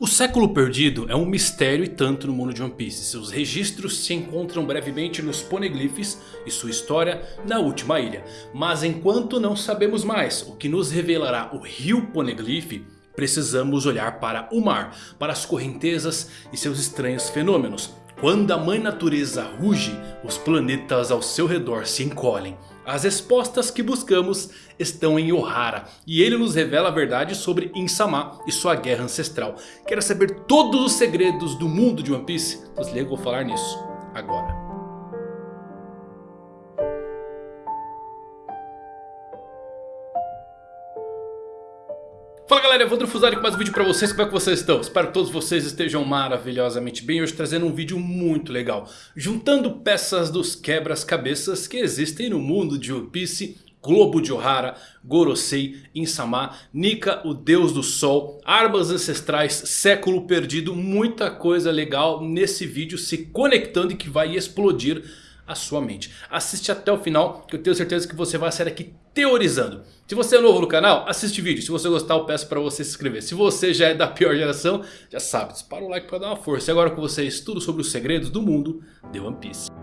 O século perdido é um mistério e tanto no mundo de One Piece. Seus registros se encontram brevemente nos Poneglyphs e sua história na última ilha. Mas enquanto não sabemos mais o que nos revelará o rio Poneglyph, precisamos olhar para o mar, para as correntezas e seus estranhos fenômenos. Quando a mãe natureza ruge, os planetas ao seu redor se encolhem. As respostas que buscamos estão em Ohara. E ele nos revela a verdade sobre Insama e sua guerra ancestral. Quer saber todos os segredos do mundo de One Piece? Se liga, vou falar nisso agora. Fala galera, Evandro Fusari com mais um vídeo pra vocês, como é que vocês estão? Espero que todos vocês estejam maravilhosamente bem, hoje trazendo um vídeo muito legal. Juntando peças dos quebras-cabeças que existem no mundo de One Piece Globo de Ohara, Gorosei, Insama, Nika, o Deus do Sol, Armas Ancestrais, Século Perdido Muita coisa legal nesse vídeo se conectando e que vai explodir a sua mente. Assiste até o final que eu tenho certeza que você vai sair aqui teorizando. Se você é novo no canal, assiste vídeo. Se você gostar, eu peço para você se inscrever. Se você já é da pior geração, já sabe, dispara o like para dar uma força. E agora com vocês, tudo sobre os segredos do mundo de One Piece.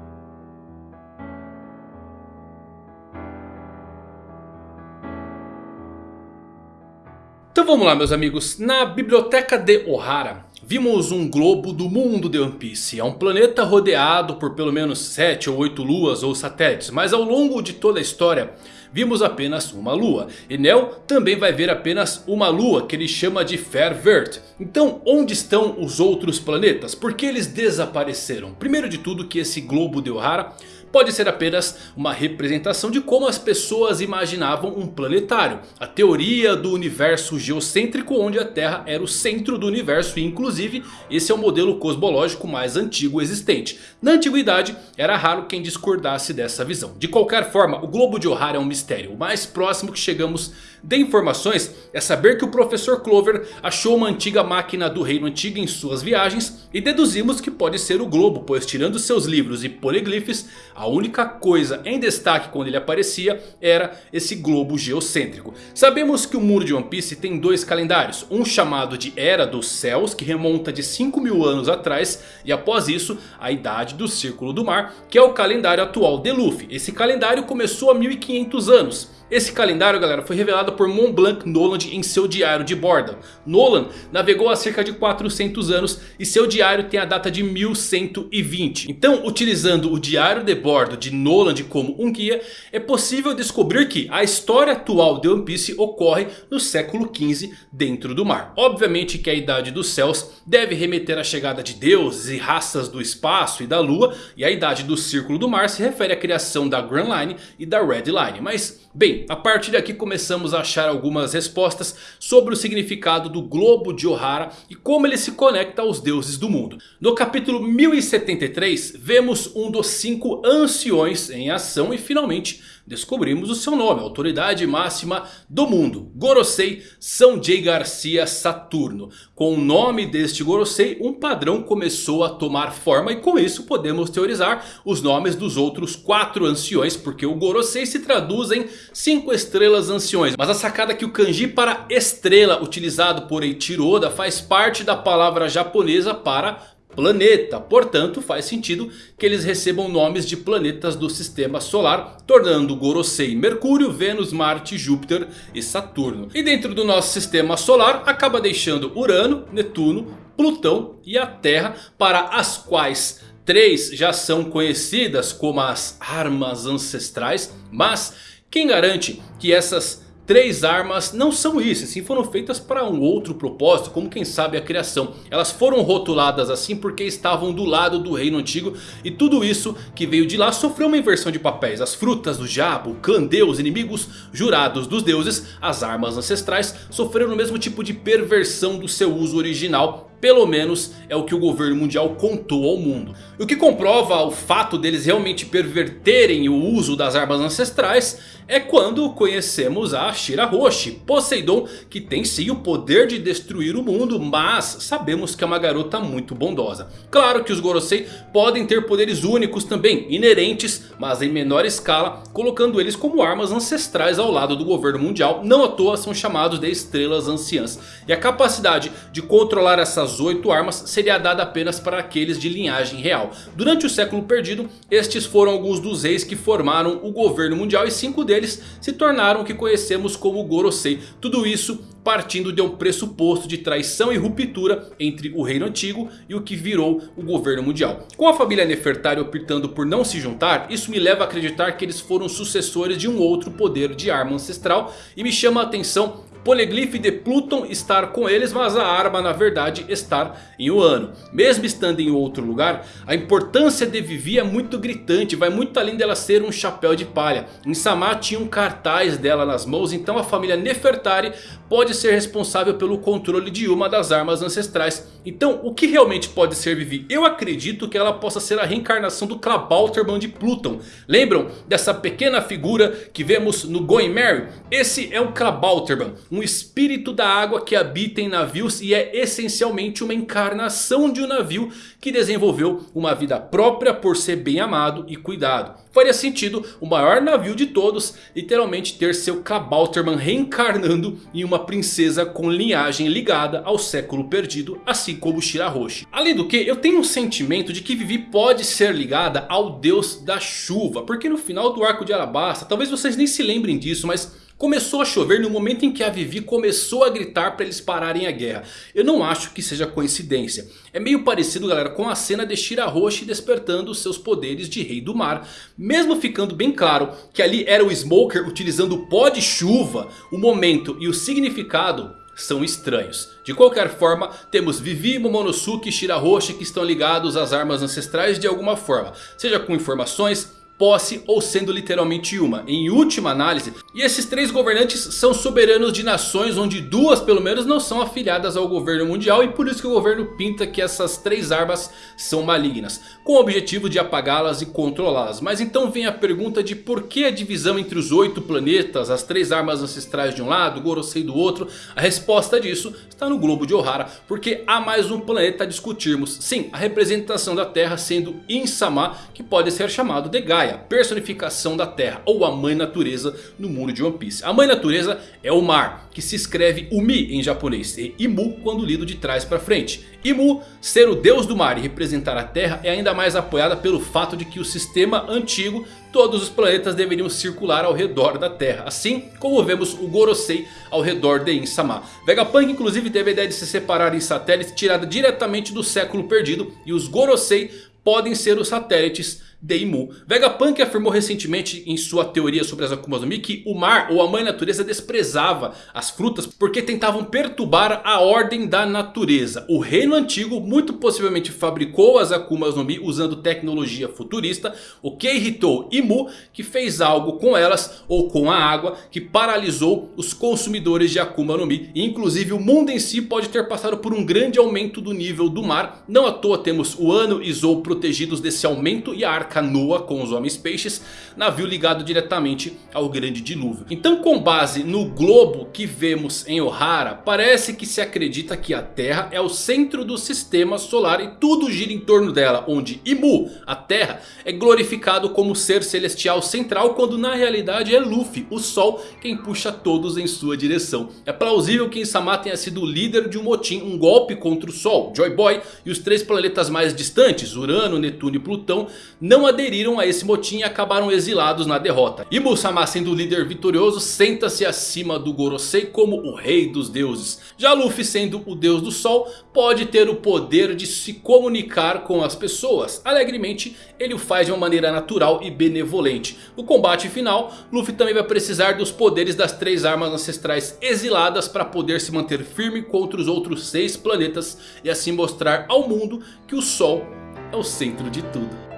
Vamos lá meus amigos, na biblioteca de Ohara Vimos um globo do mundo de One Piece. É um planeta rodeado por pelo menos 7 ou 8 luas ou satélites. Mas ao longo de toda a história vimos apenas uma lua. E Nel também vai ver apenas uma lua que ele chama de Fairvert. Então onde estão os outros planetas? Por que eles desapareceram? Primeiro de tudo que esse globo de Ohara pode ser apenas uma representação de como as pessoas imaginavam um planetário. A teoria do universo geocêntrico onde a Terra era o centro do universo e inclusive esse é o modelo cosmológico mais antigo existente. Na antiguidade era raro quem discordasse dessa visão. De qualquer forma o globo de Ohara é um mistério. O mais próximo que chegamos de informações é saber que o professor Clover achou uma antiga máquina do reino antigo em suas viagens. E deduzimos que pode ser o globo, pois tirando seus livros e poliglifes, a única coisa em destaque quando ele aparecia era esse globo geocêntrico. Sabemos que o mundo de One Piece tem dois calendários, um chamado de Era dos Céus, que remonta de 5 mil anos atrás. E após isso, a Idade do Círculo do Mar, que é o calendário atual de Luffy. Esse calendário começou há 1500 anos. Esse calendário, galera, foi revelado por Montblanc Noland em seu diário de bordo. Nolan navegou há cerca de 400 anos e seu diário tem a data de 1120. Então, utilizando o diário de bordo de Noland como um guia, é possível descobrir que a história atual de One Piece ocorre no século XV dentro do mar. Obviamente que a Idade dos Céus deve remeter à chegada de deuses e raças do espaço e da lua. E a Idade do Círculo do Mar se refere à criação da Grand Line e da Red Line. Mas, bem, a partir daqui começamos a achar algumas respostas sobre o significado do globo de Ohara e como ele se conecta aos deuses do mundo. No capítulo 1073 vemos um dos cinco anciões em ação e finalmente descobrimos o seu nome, autoridade máxima do mundo. Gorosei Sanjay Garcia Saturno. Com o nome deste Gorosei, um padrão começou a tomar forma. E com isso podemos teorizar os nomes dos outros quatro anciões. Porque o Gorosei se traduz em cinco estrelas anciões. Mas a sacada que o kanji para estrela utilizado por Eiichiro Oda faz parte da palavra japonesa para planeta. Portanto, faz sentido que eles recebam nomes de planetas do sistema solar, tornando Gorosei Mercúrio, Vênus, Marte, Júpiter e Saturno. E dentro do nosso sistema solar, acaba deixando Urano, Netuno, Plutão e a Terra, para as quais três já são conhecidas como as armas ancestrais. Mas quem garante que essas três armas não são isso, sim foram feitas para um outro propósito, como quem sabe a criação. Elas foram rotuladas assim porque estavam do lado do reino antigo e tudo isso que veio de lá sofreu uma inversão de papéis. As frutas do diabo, o clã deus, inimigos jurados dos deuses, as armas ancestrais sofreram o mesmo tipo de perversão do seu uso original Pelo menos é o que o governo mundial contou ao mundo. O que comprova o fato deles realmente perverterem o uso das armas ancestrais é quando conhecemos a Shira Hoshi, Poseidon, que tem sim o poder de destruir o mundo, mas sabemos que é uma garota muito bondosa. Claro que os Gorosei podem ter poderes únicos também, inerentes, mas em menor escala, colocando eles como armas ancestrais ao lado do governo mundial. Não à toa são chamados de estrelas anciãs. E a capacidade de controlar essas oito armas seria dada apenas para aqueles de linhagem real. Durante o século perdido, estes foram alguns dos reis que formaram o governo mundial e cinco deles se tornaram o que conhecemos como Gorosei. Tudo isso partindo de um pressuposto de traição e ruptura entre o reino antigo e o que virou o governo mundial. Com a família Nefertari optando por não se juntar, isso me leva a acreditar que eles foram sucessores de um outro poder de arma ancestral e me chama a atenção Poliglife de Pluton estar com eles, mas a arma na verdade estar em Uano. Mesmo estando em outro lugar, a importância de Vivi é muito gritante, vai muito além dela ser um chapéu de palha. Em tinha um cartaz dela nas mãos, então a família Nefertari pode ser responsável pelo controle de uma das armas ancestrais. Então o que realmente pode ser Vivi? Eu acredito que ela possa ser a reencarnação do Klabauterman de Pluton. Lembram dessa pequena figura que vemos no Going Mary? Esse é o Klabauterman um espírito da água que habita em navios e é essencialmente uma encarnação de um navio que desenvolveu uma vida própria por ser bem amado e cuidado. Faria sentido o maior navio de todos literalmente ter seu Kabauterman reencarnando em uma princesa com linhagem ligada ao século perdido, assim como Shirahoshi. Além do que, eu tenho um sentimento de que Vivi pode ser ligada ao deus da chuva, porque no final do arco de Alabasta, talvez vocês nem se lembrem disso, mas Começou a chover no momento em que a Vivi começou a gritar para eles pararem a guerra. Eu não acho que seja coincidência. É meio parecido galera com a cena de Shirahoshi despertando seus poderes de rei do mar. Mesmo ficando bem claro que ali era o Smoker utilizando pó de chuva. O momento e o significado são estranhos. De qualquer forma, temos Vivi, Momonosuke e Shirahoshi que estão ligados às armas ancestrais de alguma forma. Seja com informações, posse ou sendo literalmente uma. Em última análise, e esses três governantes são soberanos de nações onde duas pelo menos não são afiliadas ao governo mundial. E por isso que o governo pinta que essas três armas são malignas. Com o objetivo de apagá-las e controlá-las. Mas então vem a pergunta de por que a divisão entre os oito planetas, as três armas ancestrais de um lado, Gorosei do outro. A resposta disso está no globo de Ohara. Porque há mais um planeta a discutirmos. Sim, a representação da Terra sendo Insama, que pode ser chamado de Gaia. Gaia, personificação da terra ou a mãe natureza no mundo de One Piece. A mãe natureza é o mar, que se escreve Umi em japonês e Imu quando lido de trás para frente. Imu, ser o deus do mar e representar a terra é ainda mais apoiada pelo fato de que o sistema antigo, todos os planetas deveriam circular ao redor da terra. Assim como vemos o Gorosei ao redor de Insama. Vegapunk inclusive teve a ideia de se separar em satélites tirada diretamente do século perdido. E os Gorosei podem ser os satélites Deimu. Vegapunk afirmou recentemente em sua teoria sobre as Akumas no Mi que o mar ou a mãe natureza desprezava as frutas porque tentavam perturbar a ordem da natureza. O reino antigo muito possivelmente fabricou as Akumas no Mi usando tecnologia futurista, o que irritou Imu que fez algo com elas ou com a água que paralisou os consumidores de Akuma no Mi. E inclusive o mundo em si pode ter passado por um grande aumento do nível do mar. Não à toa temos o Ano e Zou protegidos desse aumento e a Arca canoa com os homens peixes, navio ligado diretamente ao grande dilúvio. Então com base no globo que vemos em Ohara, parece que se acredita que a Terra é o centro do sistema solar e tudo gira em torno dela, onde Imu, a Terra, é glorificado como ser celestial central, quando na realidade é Luffy, o Sol, quem puxa todos em sua direção. É plausível que Insama tenha sido o líder de um motim, um golpe contra o Sol, Joy Boy e os três planetas mais distantes, Urano, Netuno e Plutão, não não aderiram a esse motim e acabaram exilados na derrota. E Musama sendo o líder vitorioso senta-se acima do Gorosei como o rei dos deuses. Já Luffy sendo o deus do sol pode ter o poder de se comunicar com as pessoas. Alegremente ele o faz de uma maneira natural e benevolente. No combate final Luffy também vai precisar dos poderes das três armas ancestrais exiladas para poder se manter firme contra os outros seis planetas. E assim mostrar ao mundo que o sol é o centro de tudo.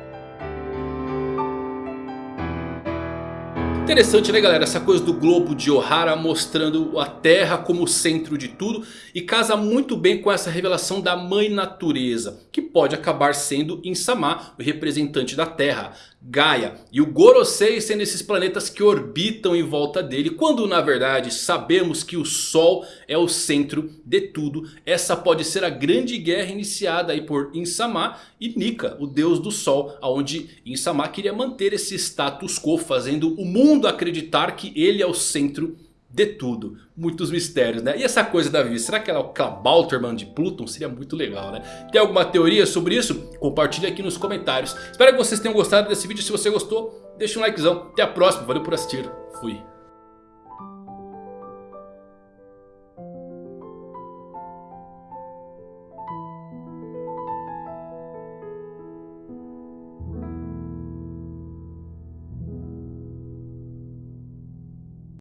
Interessante né galera, essa coisa do globo de Ohara mostrando a Terra como centro de tudo. E casa muito bem com essa revelação da Mãe Natureza. Que pode acabar sendo Insama, o representante da Terra. Gaia e o Gorosei sendo esses planetas que orbitam em volta dele. Quando na verdade sabemos que o Sol é o centro de tudo. Essa pode ser a grande guerra iniciada aí por Insama e Nika, o deus do Sol. Onde Insama queria manter esse status quo, fazendo o mundo acreditar que ele é o centro de tudo. Muitos mistérios, né? E essa coisa da Vivi, será que ela é o Kabauterman de Pluton? Seria muito legal, né? Tem alguma teoria sobre isso? Compartilhe aqui nos comentários. Espero que vocês tenham gostado desse vídeo. Se você gostou, deixa um likezão. Até a próxima. Valeu por assistir. Fui.